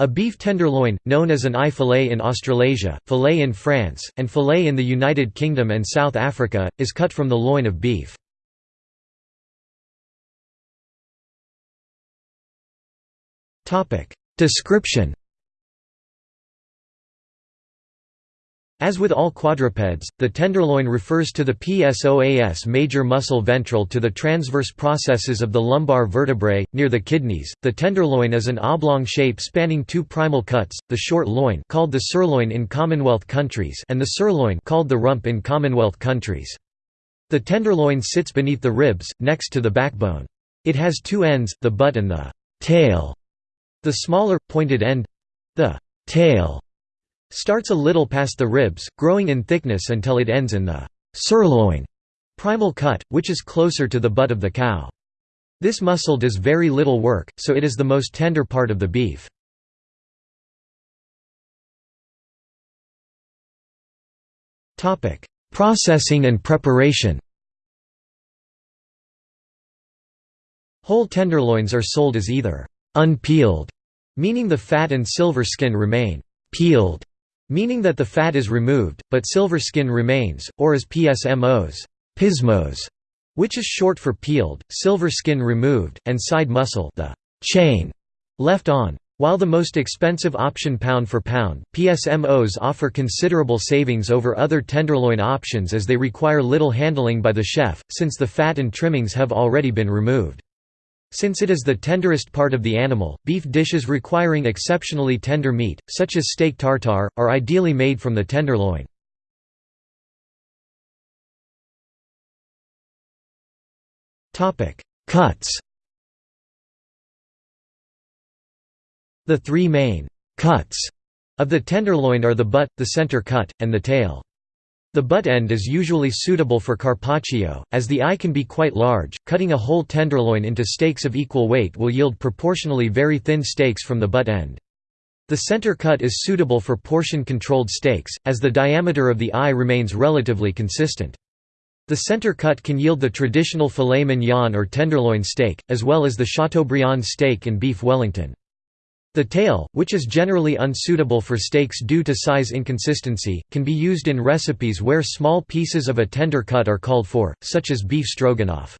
A beef tenderloin, known as an eye fillet in Australasia, fillet in France, and fillet in the United Kingdom and South Africa, is cut from the loin of beef. Description As with all quadrupeds, the tenderloin refers to the psoas major muscle ventral to the transverse processes of the lumbar vertebrae, near the kidneys. The tenderloin is an oblong shape spanning two primal cuts, the short loin called the sirloin in Commonwealth countries and the sirloin called the rump in Commonwealth countries. The tenderloin sits beneath the ribs, next to the backbone. It has two ends, the butt and the tail. The smaller, pointed end—the tail starts a little past the ribs, growing in thickness until it ends in the sirloin primal cut, which is closer to the butt of the cow. This muscle does very little work, so it is the most tender part of the beef. Processing and preparation Whole tenderloins are sold as either unpeeled, meaning the fat and silver skin remain, peeled, meaning that the fat is removed, but silver skin remains, or as PSMOs, pismos, which is short for peeled, silver skin removed, and side muscle the chain left on. While the most expensive option pound for pound, PSMOs offer considerable savings over other tenderloin options as they require little handling by the chef, since the fat and trimmings have already been removed. Since it is the tenderest part of the animal, beef dishes requiring exceptionally tender meat, such as steak tartare, are ideally made from the tenderloin. Cuts The three main «cuts» of the tenderloin are the butt, the center cut, and the tail. The butt end is usually suitable for carpaccio, as the eye can be quite large. Cutting a whole tenderloin into steaks of equal weight will yield proportionally very thin steaks from the butt end. The center cut is suitable for portion-controlled steaks, as the diameter of the eye remains relatively consistent. The center cut can yield the traditional filet mignon or tenderloin steak, as well as the Chateaubriand steak and beef Wellington. The tail, which is generally unsuitable for steaks due to size inconsistency, can be used in recipes where small pieces of a tender cut are called for, such as beef stroganoff.